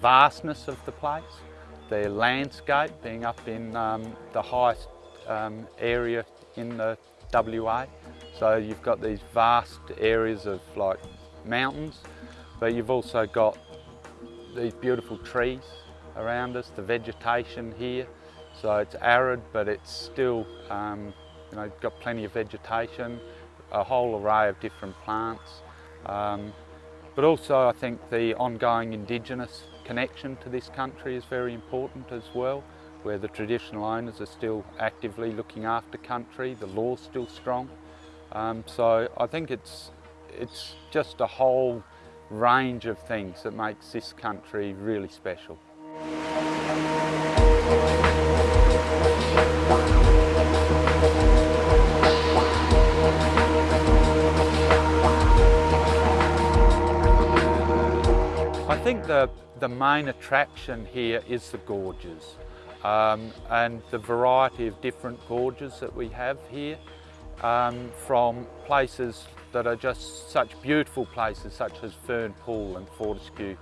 vastness of the place, the landscape being up in um, the highest um, area in the WA. So you've got these vast areas of like mountains, but you've also got these beautiful trees around us, the vegetation here. So it's arid, but it's still, um, you know, got plenty of vegetation, a whole array of different plants. Um, but also I think the ongoing Indigenous connection to this country is very important as well, where the traditional owners are still actively looking after country, the law's still strong. Um, so I think it's, it's just a whole range of things that makes this country really special. Think the, the main attraction here is the gorges um, and the variety of different gorges that we have here um, from places that are just such beautiful places such as Fern Pool and Fortescue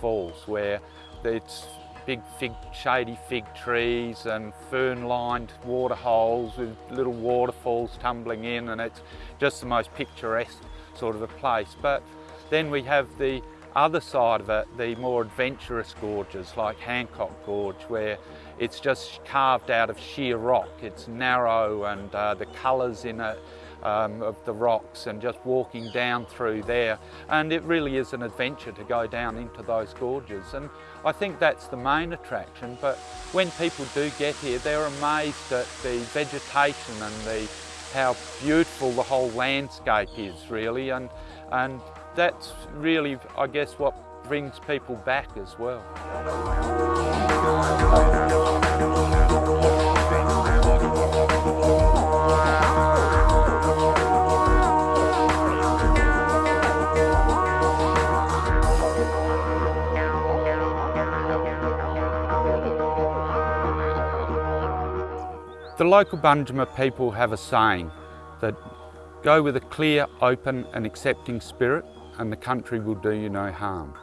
Falls where it's big fig, shady fig trees and fern-lined water holes with little waterfalls tumbling in and it's just the most picturesque sort of a place. But then we have the other side of it, the more adventurous gorges like Hancock Gorge where it's just carved out of sheer rock. It's narrow and uh, the colours in it um, of the rocks and just walking down through there. And it really is an adventure to go down into those gorges. And I think that's the main attraction. But when people do get here, they're amazed at the vegetation and the how beautiful the whole landscape is really. And, and that's really, I guess, what brings people back as well. The local Banjima people have a saying that go with a clear, open and accepting spirit and the country will do you no harm.